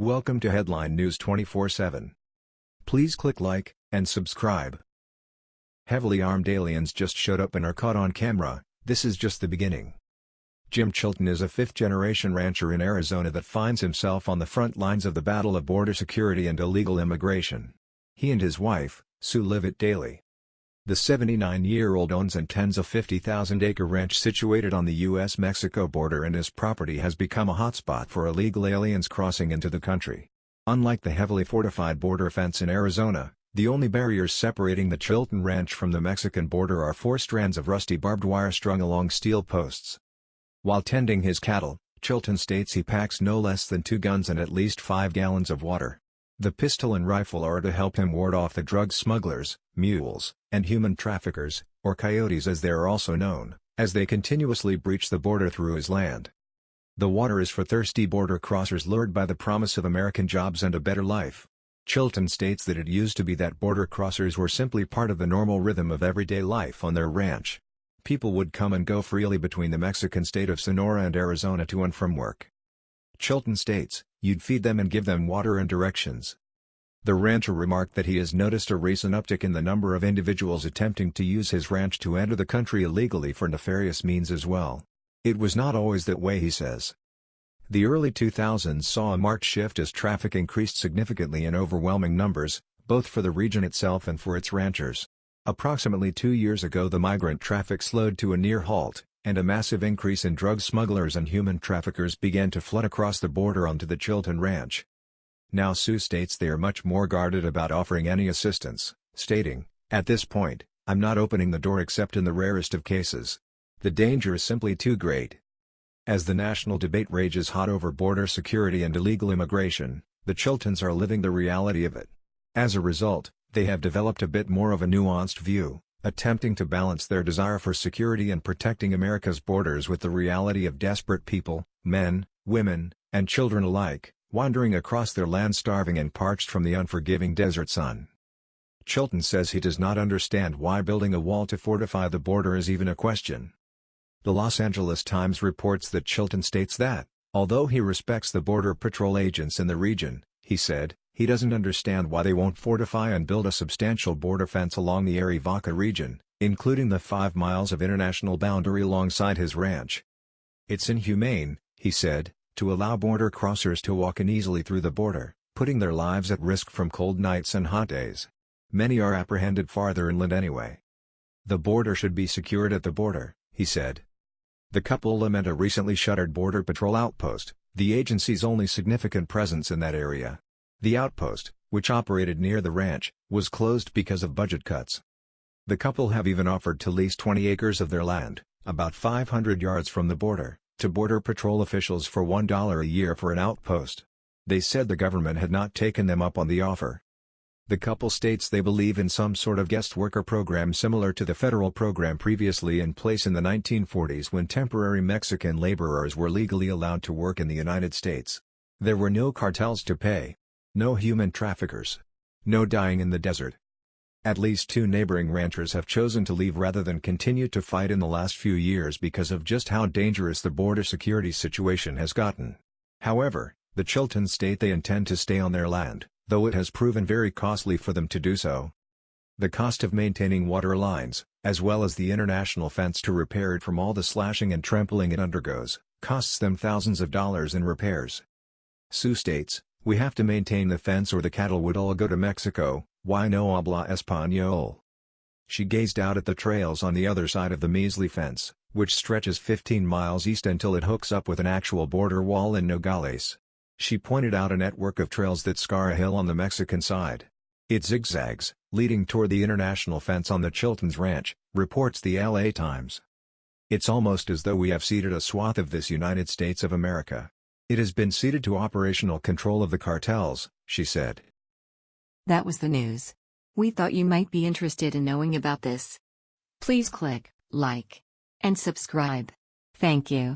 Welcome to Headline News 24/7. Please click like and subscribe. Heavily armed aliens just showed up and are caught on camera. This is just the beginning. Jim Chilton is a fifth-generation rancher in Arizona that finds himself on the front lines of the battle of border security and illegal immigration. He and his wife, Sue live it daily. The 79-year-old owns and tends a 50,000-acre ranch situated on the U.S.-Mexico border and his property has become a hotspot for illegal aliens crossing into the country. Unlike the heavily fortified border fence in Arizona, the only barriers separating the Chilton Ranch from the Mexican border are four strands of rusty barbed wire strung along steel posts. While tending his cattle, Chilton states he packs no less than two guns and at least five gallons of water. The pistol and rifle are to help him ward off the drug smugglers, mules, and human traffickers, or coyotes as they are also known, as they continuously breach the border through his land. The water is for thirsty border crossers lured by the promise of American jobs and a better life. Chilton states that it used to be that border crossers were simply part of the normal rhythm of everyday life on their ranch. People would come and go freely between the Mexican state of Sonora and Arizona to and from work. Chilton states, you'd feed them and give them water and directions. The rancher remarked that he has noticed a recent uptick in the number of individuals attempting to use his ranch to enter the country illegally for nefarious means as well. It was not always that way he says. The early 2000s saw a marked shift as traffic increased significantly in overwhelming numbers, both for the region itself and for its ranchers. Approximately two years ago the migrant traffic slowed to a near halt, and a massive increase in drug smugglers and human traffickers began to flood across the border onto the Chilton Ranch. Now Sue states they are much more guarded about offering any assistance, stating, At this point, I'm not opening the door except in the rarest of cases. The danger is simply too great. As the national debate rages hot over border security and illegal immigration, the Chiltons are living the reality of it. As a result, they have developed a bit more of a nuanced view, attempting to balance their desire for security and protecting America's borders with the reality of desperate people, men, women, and children alike, wandering across their land starving and parched from the unforgiving desert sun. Chilton says he does not understand why building a wall to fortify the border is even a question. The Los Angeles Times reports that Chilton states that, although he respects the Border Patrol agents in the region, he said, he doesn't understand why they won't fortify and build a substantial border fence along the Arivaca region, including the five miles of international boundary alongside his ranch. It's inhumane, he said, to allow border crossers to walk in easily through the border, putting their lives at risk from cold nights and hot days. Many are apprehended farther inland anyway. The border should be secured at the border, he said. The couple lament a recently shuttered Border Patrol outpost, the agency's only significant presence in that area. The outpost, which operated near the ranch, was closed because of budget cuts. The couple have even offered to lease 20 acres of their land, about 500 yards from the border, to Border Patrol officials for $1 a year for an outpost. They said the government had not taken them up on the offer. The couple states they believe in some sort of guest worker program similar to the federal program previously in place in the 1940s when temporary Mexican laborers were legally allowed to work in the United States. There were no cartels to pay. No human traffickers. No dying in the desert. At least two neighboring ranchers have chosen to leave rather than continue to fight in the last few years because of just how dangerous the border security situation has gotten. However, the Chiltons state they intend to stay on their land, though it has proven very costly for them to do so. The cost of maintaining water lines, as well as the international fence to repair it from all the slashing and trampling it undergoes, costs them thousands of dollars in repairs. Sue states, we have to maintain the fence or the cattle would all go to Mexico, why no habla español? She gazed out at the trails on the other side of the measly fence, which stretches 15 miles east until it hooks up with an actual border wall in Nogales. She pointed out a network of trails that scar a hill on the Mexican side. It zigzags, leading toward the international fence on the Chiltons Ranch, reports the LA Times. It's almost as though we have ceded a swath of this United States of America. It has been ceded to operational control of the cartels, she said. That was the news. We thought you might be interested in knowing about this. Please click like and subscribe. Thank you.